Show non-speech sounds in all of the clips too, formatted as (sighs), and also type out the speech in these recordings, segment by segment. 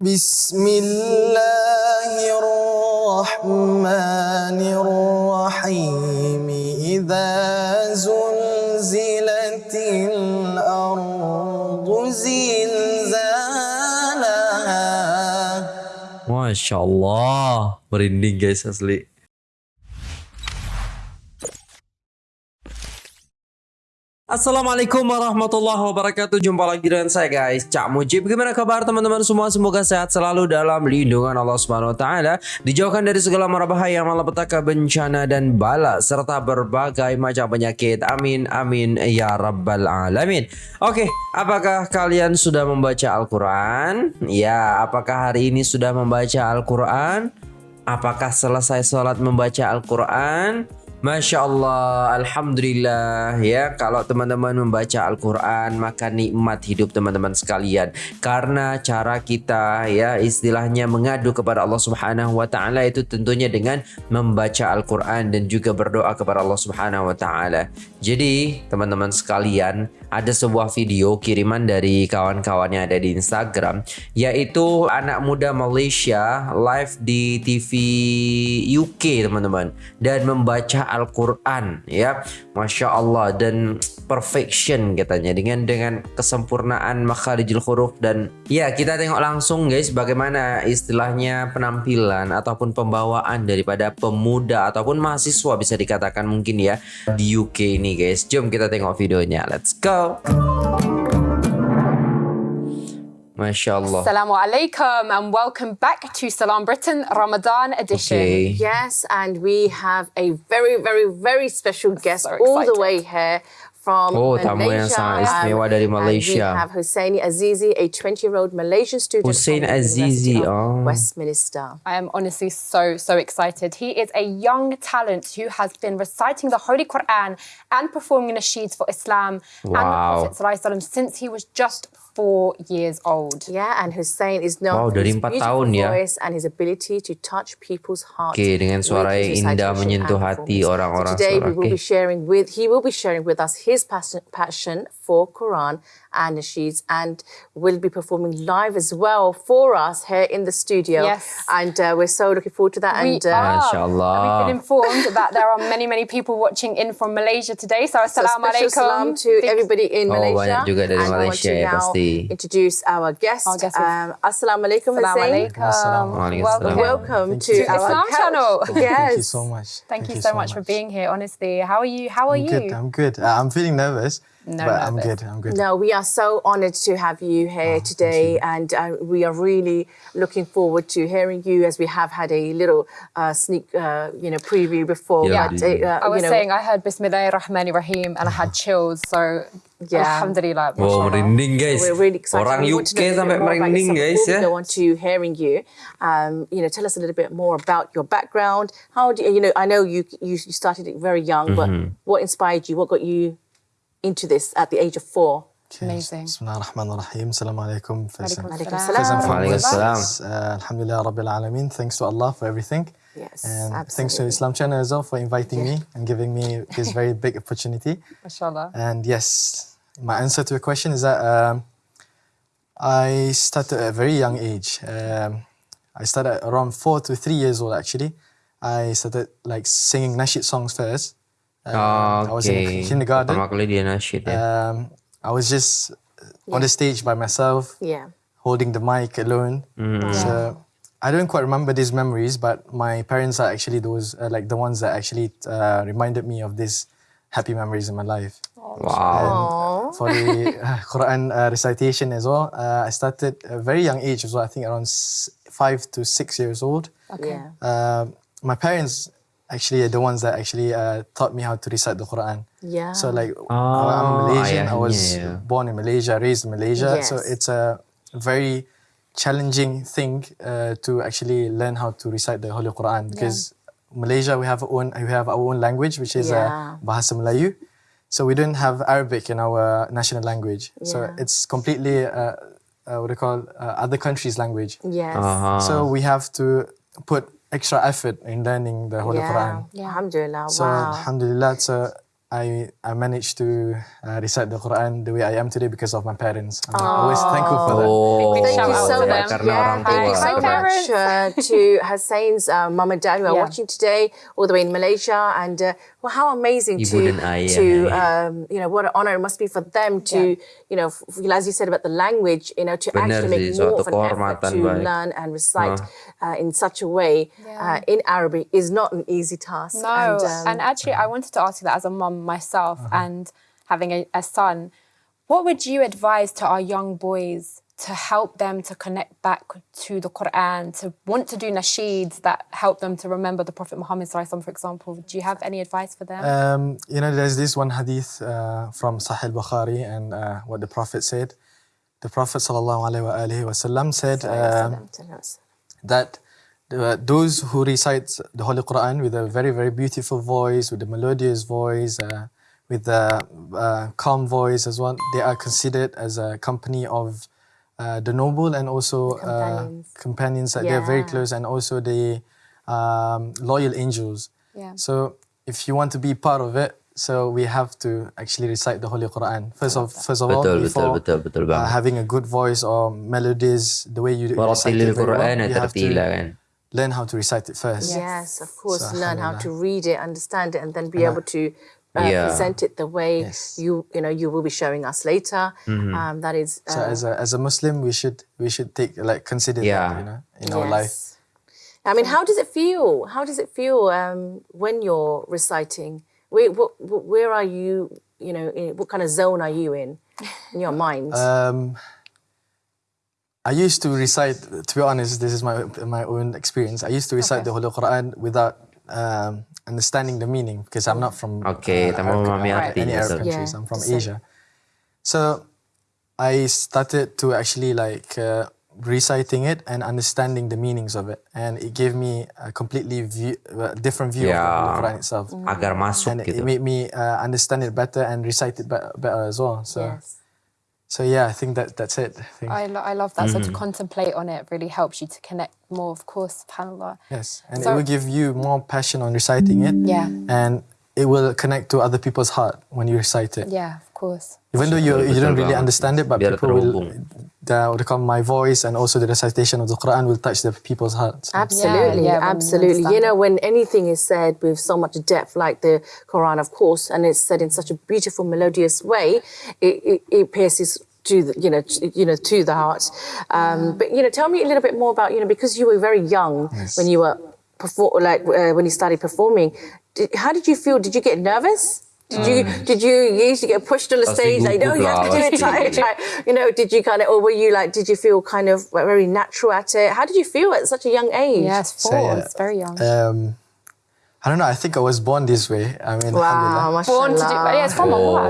بسم الله الرحمن الرحيم. إذا زلزلت الأرض زلزالها Masya Allah, merinding guys asli. Assalamualaikum warahmatullahi wabarakatuh Jumpa lagi dengan saya guys Cak Mujib Gimana kabar teman-teman semua Semoga sehat selalu dalam lindungan Allah Subhanahu Taala Dijauhkan dari segala mara bahaya Malapetaka bencana dan bala Serta berbagai macam penyakit Amin amin ya rabbal alamin Oke apakah kalian sudah membaca Al-Quran? Ya apakah hari ini sudah membaca Al-Quran? Apakah selesai sholat membaca Al-Quran? Masya Allah, Alhamdulillah ya. Kalau teman-teman membaca Al-Quran Maka nikmat hidup teman-teman sekalian. Karena cara kita ya Istilahnya mengadu kepada Allah Subhanahu Wa Taala Itu tentunya dengan membaca Al-Quran Dan juga berdoa kepada Allah Subhanahu Wa Taala. Jadi teman-teman sekalian Ada sebuah video kiriman dari kawan-kawan yang ada di Instagram Yaitu anak muda Malaysia Live di TV UK teman-teman Dan membaca Al-Quran ya. Masya Allah. Dan perfection katanya. Dengan dengan kesempurnaan makharijul huruf. Dan ya kita tengok langsung guys bagaimana istilahnya penampilan ataupun pembawaan daripada pemuda ataupun mahasiswa bisa dikatakan mungkin ya di UK ini guys. Jom kita tengok videonya. Let's go Masya Allah Assalamu alaikum and welcome back to Salam Britain Ramadan edition. Okay. Yes, and we have a very, very, very special guest So all the way here from Oh, tamu yang Malaysia. sangat istimewa dari and we have Husseini Azizi, a 20-year-old Malaysian student Hussein from the Azizi, oh. Westminster. I am honestly so, so excited. He is a young talent who has been reciting the Holy Quran and performing nasheeds for Islam and the Wow. Prophet ﷺ since he was just four years old. Yeah, and Hussein is known Wow, for dari his empat beautiful tahun ya. voice and his ability to touch people's hearts. Oke, dengan with suara yang indah menyentuh hati orang-orang So today suara. we will be sharing with he will be sharing with us his passion, passion for Quran and nasheeds and will be performing live as well for us here in the studio. Yes. And uh, we're so looking forward to that. We and uh, are. Masya Allah. And we've been informed that there are many, many people watching in from Malaysia today. So, So assalamu special salam to Big- everybody in Oh, Malaysia. banyak juga dari and I want Malaysia to now pasti. introduce our guest. Our guest is- um, Assalamu alaikum, Assalamu alaikum. Welcome. Welcome Thank to you. our Islam couch. channel. Yes. Thank you so much. Thank, you, so, much, for being here. Honestly, how are you? How are I'm you? good. I'm good. Uh, I'm feeling nervous, No but I'm nervous. good. I'm good. No, we are so honoured to have you here Oh, today, and uh, we are really looking forward to hearing you as we have had a little uh, sneak, uh, you know, preview before. Yeah. but, uh, I was you know, saying I heard Bismillahir Rahmanir Rahim and I had (sighs) chills. So, Yeah. Alhamdulillah. Wow, mashallah. merinding guys. We're really excited. Orang We want to UK know a little sampai about merinding guys Before ya. we go on to hearing you, um, you know, tell us a little bit more about your background. How do you, you know? I know you you you started very young, but Mm-hmm. what inspired you? What got you into this at the age of four? Amazing. بسم الله الرحمن الرحيم السلام عليكم فيصل Alaikum Alaikum salam. First and salam. Alaikum foremost, salam. uh, Alhamdulillah Rabbil Alameen. Thanks to Allah for everything. Yes, And thanks to absolutely. Islam Channel as well for inviting me and giving me this very (laughs) big opportunity. Mashallah. And yes, my answer to your question is that um, I started at a very young age. Um, I started around four to three years old actually. I started like singing nasheed songs first. Um, I was in Oke. kindergarten. Pertama kali dia nasyid ya. Um, I was just on the stage by myself, Yeah. holding the mic alone. So I don't quite remember these memories, but my parents are actually those uh, like the ones that actually uh, reminded me of these happy memories in my life. wow. And for the uh, Quran uh, recitation as well, uh, I started at a very young age as well. I think around s- five to six years old. Yeah. Uh, my parents actually the ones that actually uh, taught me how to recite the Quran. Yeah. So like Oh, I'm Malaysian. I was ayahnya, ya. born in Malaysia, raised in Malaysia. So it's a very challenging thing uh, to actually learn how to recite the Holy Quran because Malaysia we have our own we have our own language which is Yeah. uh, Bahasa Melayu. So we don't have Arabic in our national language. So it's completely uh, uh, what do you call uh, other countries' language. Yes. Aha. So we have to put extra effort in learning the Holy yeah. Quran. Alhamdulillah. So wow. Alhamdulillah, so I I managed to uh, recite the Quran the way I am today because of my parents. I'm always thankful for that. Oh, big Thank you so much. them. Karena orang thank you so Hi, much uh, to Hussein's uh, mum and dad who are Yeah. watching today, all the way in Malaysia, and uh, well, how amazing Ibu to ayah, to um, you know what an honor it must be for them to you know f- as you said about the language, you know to Benar actually make more suatu of an effort to baik. learn and recite uh, in such a way uh, in Arabic is not an easy task. No, and, um, and actually, I wanted to ask you that as a mum myself and having a, a son, what would you advise to our young boys to help them to connect back to the Quran, to want to do nasheeds that help them to remember the Prophet Muhammad, for example? Do you have any advice for them? Um, you know, there's this one hadith uh, from Sahih Bukhari and uh, what the Prophet said. The Prophet sallallahu alaihi wa alihi said um, that uh, those who recite the Holy Quran with a very, very beautiful voice, with a melodious voice, uh, with a uh, calm voice as well, they are considered as a company of uh, the noble and also uh, Companions. companions that they're very close and also the um, loyal angels. Yeah. So if you want to be part of it, so we have to actually recite the Holy Quran first of first of all Betul, betul, before betul, betul uh, having a good voice or melodies the way you recite Waratilil it well, Quran you have to kan. Learn how to recite it first. Yes, of course. So, learn how to read it, understand it, and then be And I- able to uh, Yeah. present it the way Yes. you you know you will be showing us later. Um, that is. So uh, as a as a Muslim, we should we should take like consider Yeah. that you know in our life. I mean, how does it feel? How does it feel um, when you're reciting? Where, what, what, where are you? You know, in, what kind of zone are you in in your mind? Um, I used to recite. To be honest, this is my my own experience. I used to recite the Holy Quran without um, understanding the meaning because I'm not from okay, tanpa Arab- memahami uh, arti, any Arab betul. countries. Yeah, I'm from the same. Asia. So I started to actually like uh, reciting it and understanding the meanings of it, and it gave me a completely view, uh, different view of the Quran itself. Agar masuk And it, gitu. it made me uh, understand it better and recite it better, better as well. So, yes. So yeah, I think that that's it. I think. I, lo- I love that. Mm-hmm. So to contemplate on it really helps you to connect more, of course, subhanAllah. Yes, and So- it will give you more passion on reciting it. Yeah. And it will connect to other people's heart when you recite it. Yeah, of course. Even though you, you don't really understand it, but people will, terhubung. the, what they call my voice and also the recitation of the Quran will touch the people's hearts. Absolutely, yeah, when you absolutely. You understand know, when anything is said with so much depth, like the Quran, of course, and it's said in such a beautiful, melodious way, it, it, it pierces to the, you know, to, you know, to the heart. Um, But you know, tell me a little bit more about you know, because you were very young when you were perform, like uh, when you started performing. Did, how did you feel? Did you get nervous? Did you did you usually get pushed on the Pasti stage like no you have to do it try it try it. you know did you kind of or were you like did you feel kind of very natural at it how did you feel at such a young age Yes, So, four. yeah, It's very young. Um, I don't know. I think I was born this way. I mean, Wow, alhamdulillah. Born to do, mashallah. yeah, it's from Allah.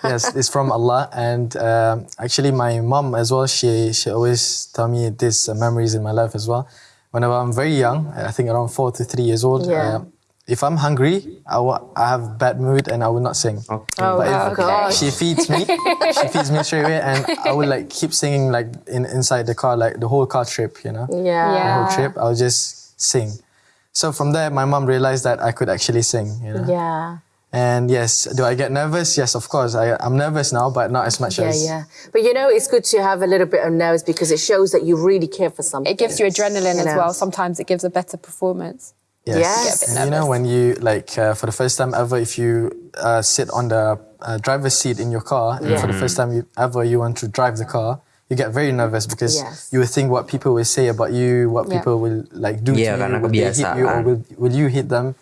(laughs) Yes, it's from Allah. And um, actually, my mom as well. She she always tell me these uh, memories in my life as well. Whenever I'm very young, I think around four to three years old. Yeah. uh, if I'm hungry, I wa- I have bad mood and I will not sing. Oke. Oh, But wow, if gosh. she feeds me, she feeds me straight away, and I will like keep singing like in inside the car, like the whole car trip, you know, Yeah. the whole trip. I'll just sing. So from there, my mom realized that I could actually sing, you know. Yeah. And yes, do I get nervous? Yes, of course. I, I'm nervous now, but not as much Yeah, as Yeah, yeah. But you know, it's good to have a little bit of nerves because it shows that you really care for something. It gives you adrenaline You as know. well. Sometimes it gives a better performance. Yes. Yes. Get And you know when you like uh, for the first time ever, if you uh, sit on the uh, driver's seat in your car, and for the first time you, ever you want to drive the car, you get very nervous because Yes. you will think what people will say about you, what Yeah. people will like do Yeah, to you, karena will they hit you or will, will you hit them,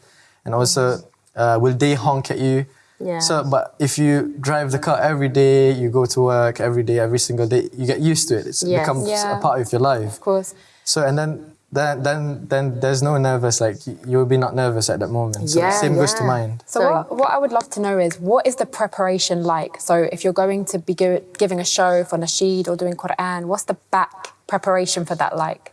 and also uh, will they honk at you? Yeah. So, but if you drive the car every day, you go to work every day, every single day, you get used to it. It's Yes. becomes Yeah. a part of your life. Of course. So and then then then then there's no nervous like you will be not nervous at that moment. So Yeah, same goes to mind. So, So- what, what I would love to know is what is the preparation like? So if you're going to be giving a show for Nasheed or doing Quran, what's the back preparation for that like?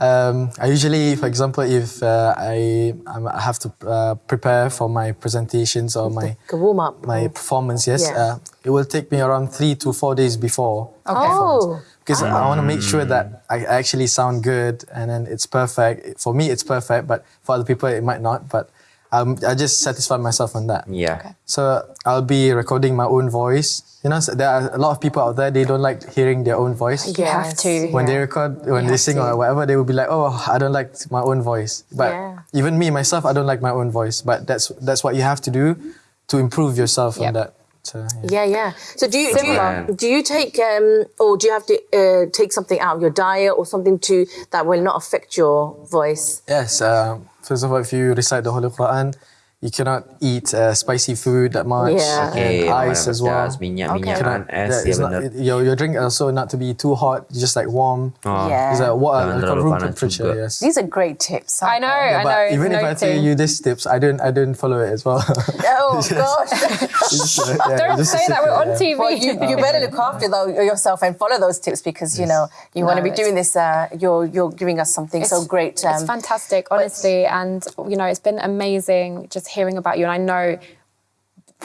Um, I usually, for example, if uh, I I'm- have to uh, prepare for my presentations or my Like warm up. my performance, yes, Yeah. uh, it will take me around three to four days before. Okay. Oh. Because I want to make sure that I actually sound good and then it's perfect. For me, it's perfect, but for other people, it might not. But um, I just satisfy myself on that. Yeah. So I'll be recording my own voice. You know, so there are a lot of people out there they don't like hearing their own voice. You have to. When they record, when they sing to. or whatever, they will be like, "Oh, I don't like my own voice." But Yeah. even me myself, I don't like my own voice. But that's that's what you have to do to improve yourself Yep. on that. So, yeah. Yeah, yeah. So do you do you, do you take um or do you have to uh, take something out of your diet or something to that will not affect your voice? Yes. Um, first of all, if you recite the Holy Quran, you cannot eat uh, spicy food that much. Yeah. Okay, And ice as well. pedas, minyak, Okay. minyakan, es, Yeah, it's not, your, your drink also not to be too hot, just like warm. Oh. Yeah. It's like what Jangan room temperature. juga. Yes. These are great tips. I know, Yeah, I know. it's even if I tell you these tips, I don't I don't follow it as well. (laughs) Oh (laughs) gosh. (laughs) It's, uh, yeah, Don't say that we're on. TV. well, you, you better look after though yourself and follow those tips because you know you want to be doing this. Uh, you're you're giving us something so great. it's fantastic, honestly, and you know it's been amazing just hearing about you. And I know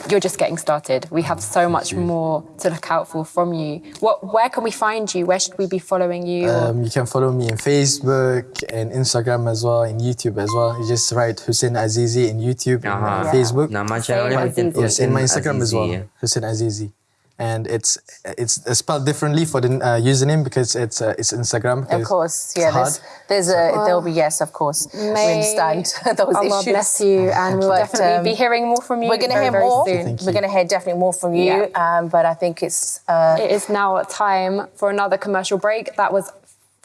you're just getting started. We have so much more to look out for from you. What? Where can we find you? Where should we be following you? Um, you can follow me on Facebook and Instagram as well, and YouTube as well. You just write Hussein Azizi in YouTube and Aha. uh, Facebook. Nama channelnya Hussein mungkin Yes, in my Hussein Instagram as well, ya. Hussein Azizi. And it's it's spelled differently for the uh, username because it's uh, it's Instagram. Of course, yeah. There's, there's a there'll be yes, of course. we May understand (laughs) those Allah issues. bless you, and we'll But, definitely um, be hearing more from you. We're gonna hear very more. soon. We're gonna hear definitely more from you. Yeah. Um, but I think it's uh, It is now time for another commercial break. That was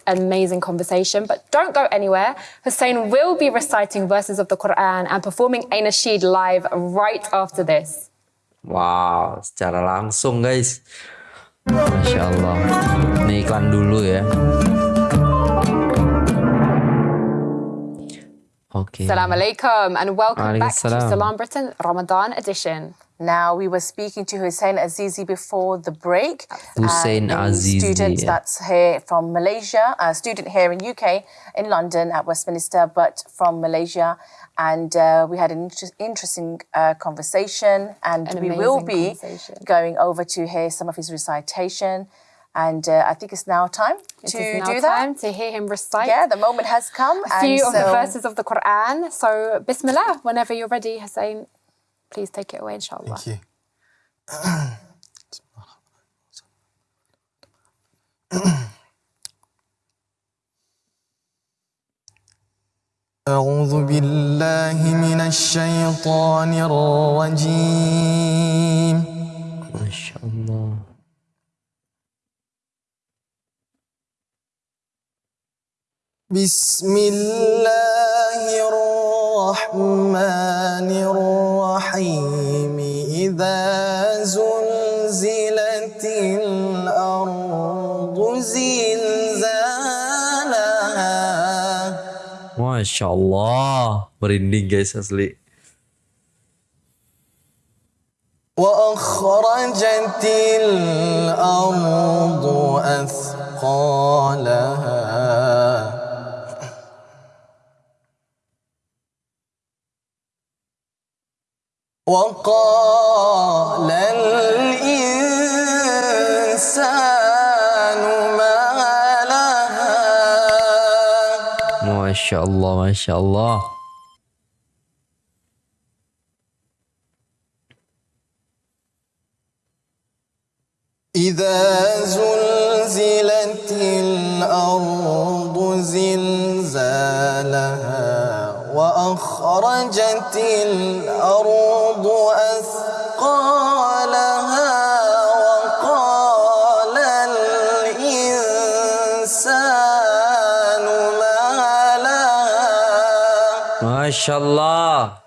amazing conversation, but don't go anywhere. Hussein will be reciting verses of the Quran and performing a nasheed live right after this. Wow, secara langsung guys. Masya Allah. Ini iklan dulu ya. Oke. Salam alaikum and welcome back to salam. Britain Ramadan edition. Now, we were speaking to Hussein Azizi before the break. Hussein a Azizi, Student yeah. that's here from Malaysia, a student here in UK, in London at Westminster, but from Malaysia. And uh, we had an inter- interesting uh, conversation, and An we will be going over to hear some of his recitation. And uh, I think it's now time It to now do that. time to hear him recite Yeah, the moment has come. a few of and the verses of the Quran. So, Bismillah, whenever you're ready, Hussein, please take it away, inshallah. Thank you. (clears throat) (clears throat) (clears throat) أعوذ بالله من الشيطان الرجيم Masya Allah. بسم الله الرحمن الرحيم إذا Masya Allah. Merinding guys asli. وأخرجت الأرض أثقالها وقال الإنسان ما شاء الله ما شاء الله. إذا زلزلت الأرض زلزالها وأخرجت الأرض أثقالها ما شاء الله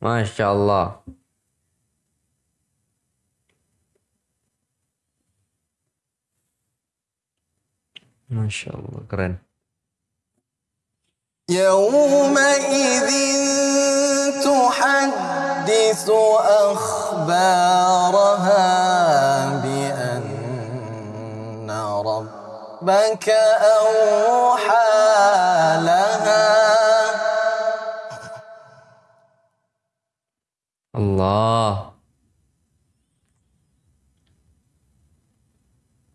ما شاء الله ما شاء الله keren يومئذ تحدث أخبارها بأن ربك أوحى لها. الله.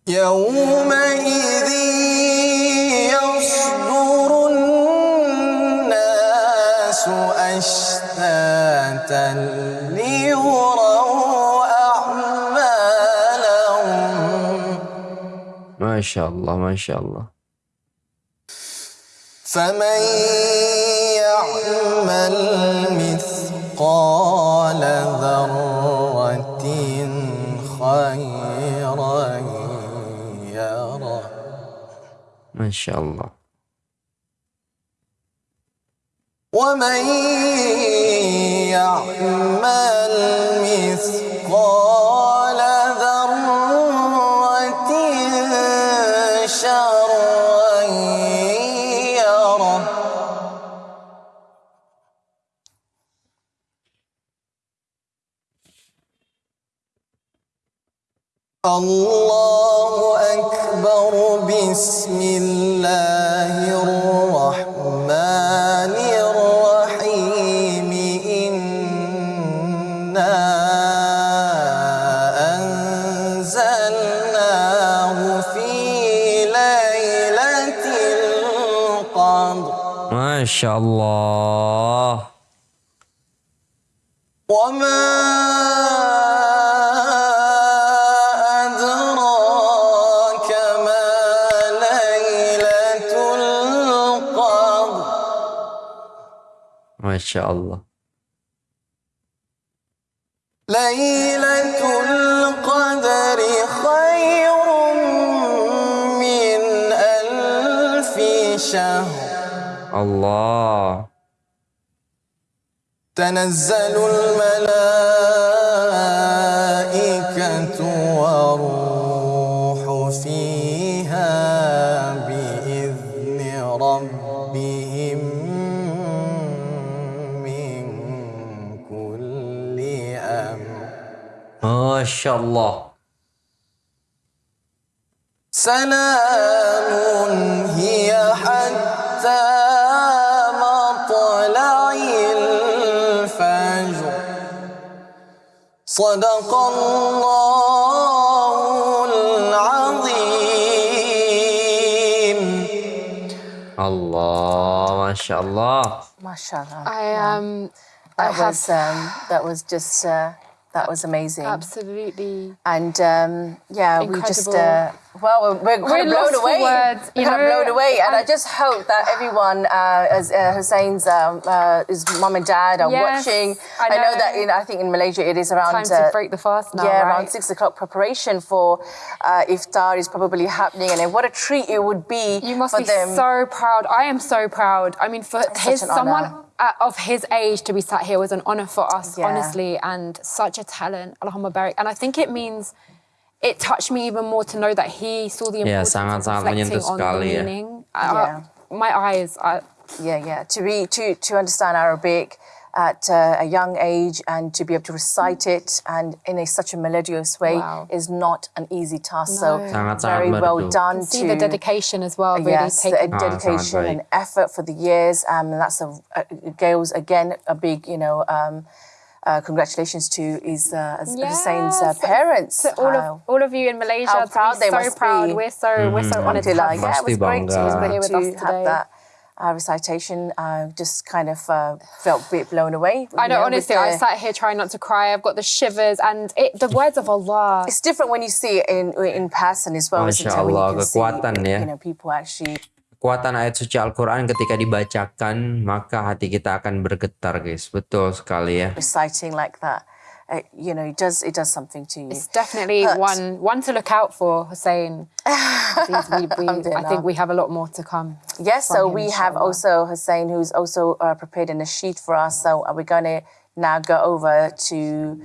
يومئذ يصدر الناس أشتاتا ليروا أعمالهم. ما شاء الله ما شاء الله. فمن يعمل مثقال ذرة خيرا يره Masya Allah. ومن يعمل مثقال الله أكبر. بسم الله الرحمن الرحيم. إنا أنزلناه في ليلة القدر. Masya Allah. وما Masya Allah. ليلة القدر خير من ألف شهر Allah. تنزل الملائكة شاء الله. سلام هي حتى طلع الفجر. صدق الله العظيم. الله ما شاء الله. ما شاء الله. I, um, that, was, um, that was just uh, that was amazing. absolutely And um, yeah, we just uh, well, we're, we're We're blown lost away. words, (laughs) we're you kind of know, blown away, and I just hope that everyone, uh, as uh, Hussein's um, uh, his mum and dad are Yes, watching. I know. know. that in I think in Malaysia it is around time to break the fast now, yeah, right? around six o'clock. Preparation for uh, iftar is probably happening, and what a treat it would be You must be them. so proud. I am so proud. I mean, for his someone honour. Uh, of his age to be sat here was an honor for us, Yeah. honestly, and such a talent. Allahumma barik. And I think it means it touched me even more to know that he saw the Ya, importance sangat-sangat of reflecting on the sekali ya. meaning. Uh, Yeah. my eyes. I, yeah, yeah. To read, to to understand Arabic at uh, a young age and to be able to recite it and in a, such a melodious way Wow. is not an easy task. No. So Sangat-sangat very well merdu. done see to the dedication as well. Really yes, the. Ah, dedication sangat and effort for the years. Um, and that's a, a Gail's again a big you know. Um, uh, congratulations to his uh, Hussein's uh, parents. To all Uh, of all of you in Malaysia, how to proud be they so must proud. be. We're so we're so honoured to Alhamdulillah. have Yeah, it was great. It was bangga. great Here with to us have today. that uh, recitation. I just kind of uh, felt a bit blown away. I you know, with honestly, I sat here trying not to cry. I've got the shivers, and it, the words of Allah. It's different when you see it in in person as well, isn't it? Masya When you Allah, can see, ya. you know, people actually Kekuatan ayat suci Al-Quran ketika dibacakan, maka hati kita akan bergetar guys. Betul sekali ya. reciting like that. Uh, you know, it does it does something to you. It's definitely Hurt. one one to look out for, Hussein. (laughs) We- we- I think we have a lot more to come. Yes, so we have also Hussein, who's also uh, prepared a nasheed for us. So uh, we're going to now go over to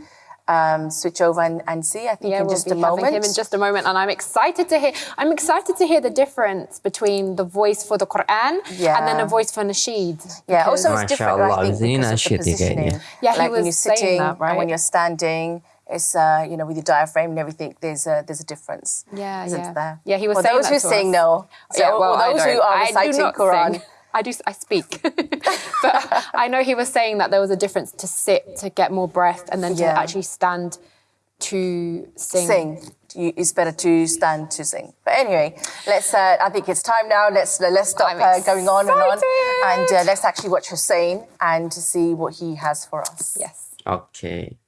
um, switch over and, and see. I think Yeah, in we'll just be a having moment. him in just a moment, and I'm excited to hear. I'm excited to hear the difference between the voice for the Quran and then Yeah. a voice for nasheed. Yeah, also it's different, I think, because of the positioning. kayaknya. Yeah, he like when you're sitting that, and when you're standing, it's uh, you know with your diaphragm and everything. There's a there's a difference. Yeah, isn't yeah. there? Yeah, he was For saying those that who to sing, us. no. So, yeah, well, for I those who don't. are I do reciting not Quran. Sing. I do. I speak, (laughs) but I know he was saying that there was a difference to sit to get more breath, and then Yeah. to actually stand to sing. sing. You, it's better to stand to sing. But anyway, let's. Uh, I think it's time now. Let's let's stop uh, going on and on, and uh, let's actually watch Hussein and to see what he has for us. Yes.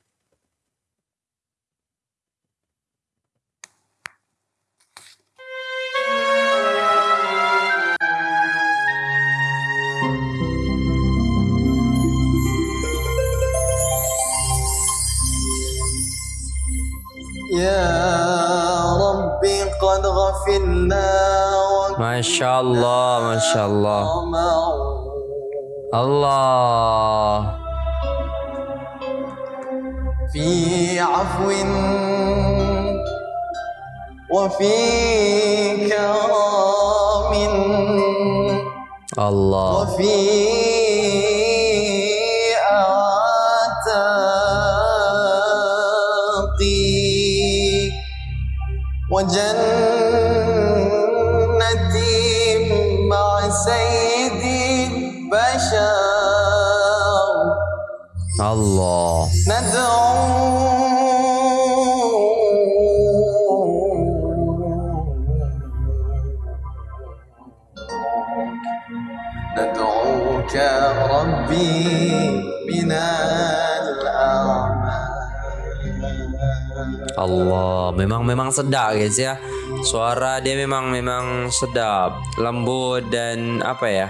وقد غفلنا ما شاء الله ما شاء الله. الله. في عفو وفي كرام. الله. وفي اعتاق وجنة Allah, memang memang sedap guys ya. Suara dia memang memang sedap, lembut dan apa ya?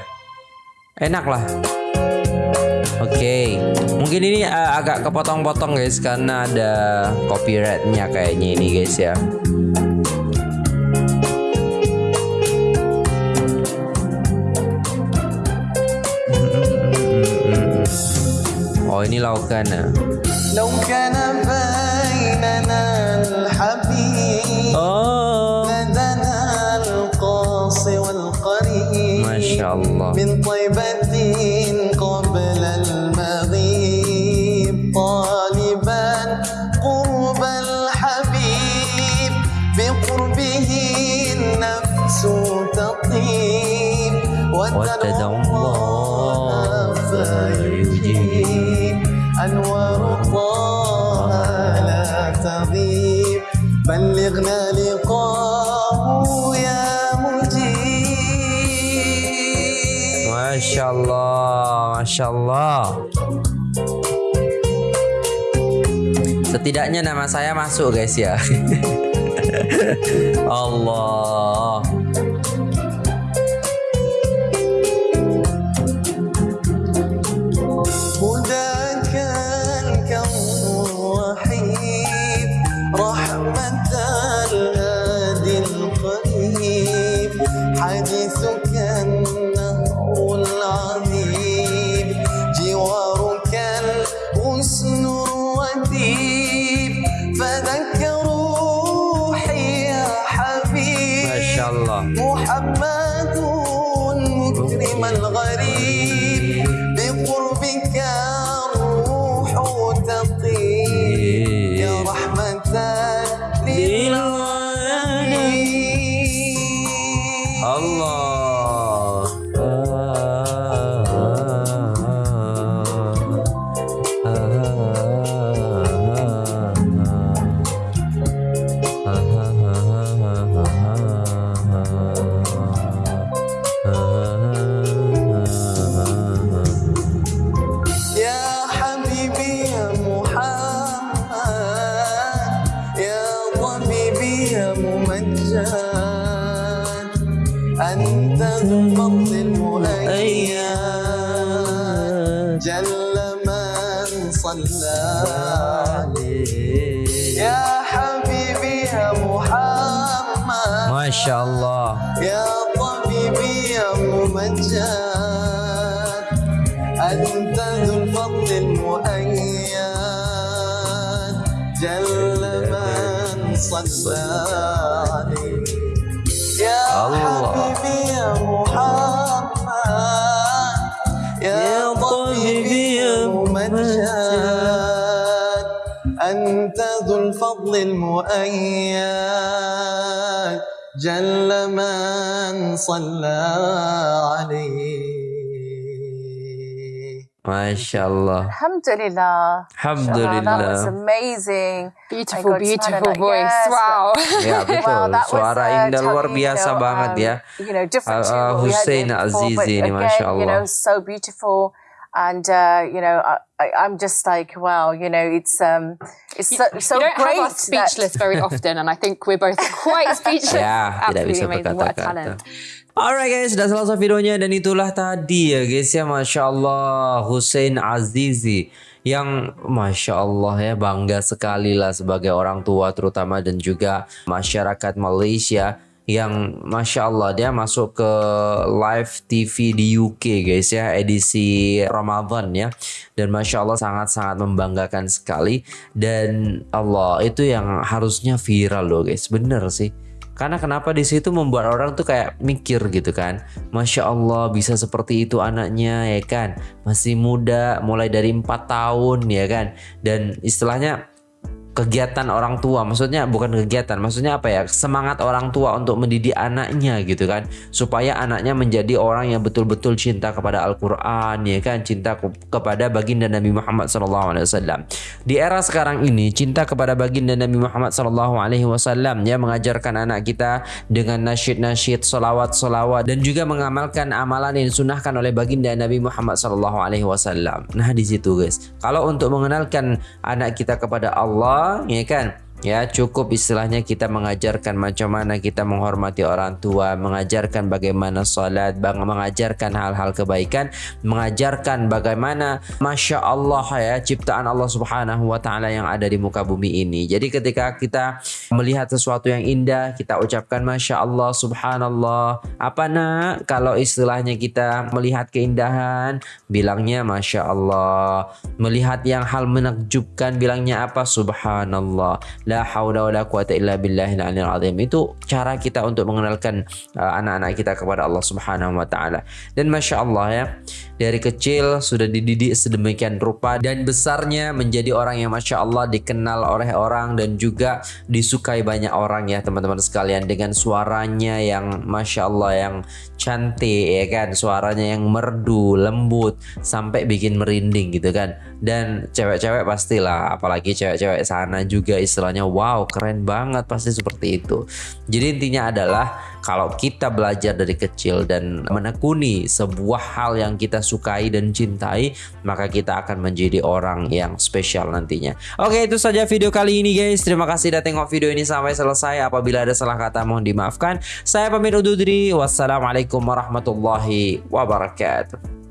Enak lah. Oke, mungkin ini uh, agak kepotong-potong guys karena ada copyrightnya kayaknya ini guys ya. لو كان لو كان بيننا الحبيب لدنا القاص والقريب. ما شاء الله. من طيبة Masya Allah. Setidaknya nama saya masuk guys ya. (laughs) Allah. Masya Allah. يا طبيبي يا ممجد أنت ذو الفضل المؤيد جل من صلى عليك يا الله. حبيبي يا محمد يا طبيبي يا ممجد أنت ذو الفضل المؤيد جل من صلى عليه Masya Allah. Alhamdulillah. That was Alhamdulillah. amazing. Beautiful, I got beautiful smiled, voice. yes, wow. (laughs) Ya betul, Well, that was, suara uh, Indah luar totally, you biasa know, banget um, ya. You know, different Uh, to uh, what we had Hussein before, but Azizi ini, again, Masya You know, Allah. so beautiful. And uh, you know, I, I, I'm just like, wow, you know, it's um, it's so, so you don't great. have us speechless very often, and I think we're both (laughs) quite speechless. Ya, tidak Absolutely bisa amazing. What a talent. berkata-kata. Alright guys, sudah selesai videonya dan itulah tadi ya guys ya Masya Allah Hussein Azizi yang Masya Allah ya bangga sekali lah sebagai orang tua terutama dan juga masyarakat Malaysia yang masya Allah dia masuk ke live TV di UK guys ya edisi Ramadan ya. Dan masya Allah sangat-sangat membanggakan sekali. Dan Allah itu yang harusnya viral loh guys. Bener sih. Karena kenapa di situ membuat orang tuh kayak mikir gitu kan. Masya Allah bisa seperti itu anaknya ya kan. Masih muda mulai dari empat tahun ya kan. Dan istilahnya kegiatan orang tua maksudnya bukan kegiatan maksudnya apa ya semangat orang tua untuk mendidik anaknya gitu kan supaya anaknya menjadi orang yang betul-betul cinta kepada Al-Qur'an ya kan cinta ke kepada baginda Nabi Muhammad SAW di era sekarang ini cinta kepada baginda Nabi Muhammad SAW ya mengajarkan anak kita dengan nasyid-nasyid solawat-solawat dan juga mengamalkan amalan yang disunahkan oleh baginda Nabi Muhammad SAW nah di situ guys. Kalau untuk mengenalkan anak kita kepada Allah ya kan ya cukup istilahnya kita mengajarkan macam mana kita menghormati orang tua mengajarkan bagaimana sholat mengajarkan hal-hal kebaikan mengajarkan bagaimana Masya Allah ya ciptaan Allah subhanahu wa ta'ala yang ada di muka bumi ini. Jadi ketika kita melihat sesuatu yang indah kita ucapkan Masya Allah subhanallah. Apa nak? Kalau istilahnya kita melihat keindahan bilangnya Masya Allah. Melihat yang hal menakjubkan bilangnya apa? Subhanallah la haula wala quwata illa billahil aliyil azim. Itu cara kita untuk mengenalkan uh, anak-anak uh, kita kepada Allah Subhanahu wa taala. Dan masya Allah ya dari kecil sudah dididik sedemikian rupa dan besarnya menjadi orang yang masya Allah dikenal oleh orang dan juga disukai banyak orang ya teman-teman sekalian. Dengan suaranya yang masya Allah yang cantik ya kan suaranya yang merdu lembut sampai bikin merinding gitu kan. Dan cewek-cewek pastilah apalagi cewek-cewek sana juga istilahnya wow keren banget pasti seperti itu. Jadi intinya adalah kalau kita belajar dari kecil dan menekuni sebuah hal yang kita sukai dan cintai maka kita akan menjadi orang yang spesial nantinya. Oke itu saja video kali ini guys. Terima kasih sudah tengok video ini sampai selesai. Apabila ada salah kata mohon dimaafkan. Saya pamit undur diri. Wassalamualaikum warahmatullahi wabarakatuh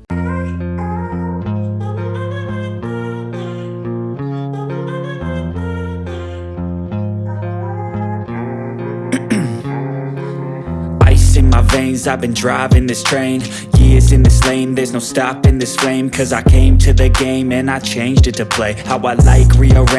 veins I've been driving this train Years in this lane. There's no stopping this flame Cause I came to the game And I changed it to play. How I like rearrange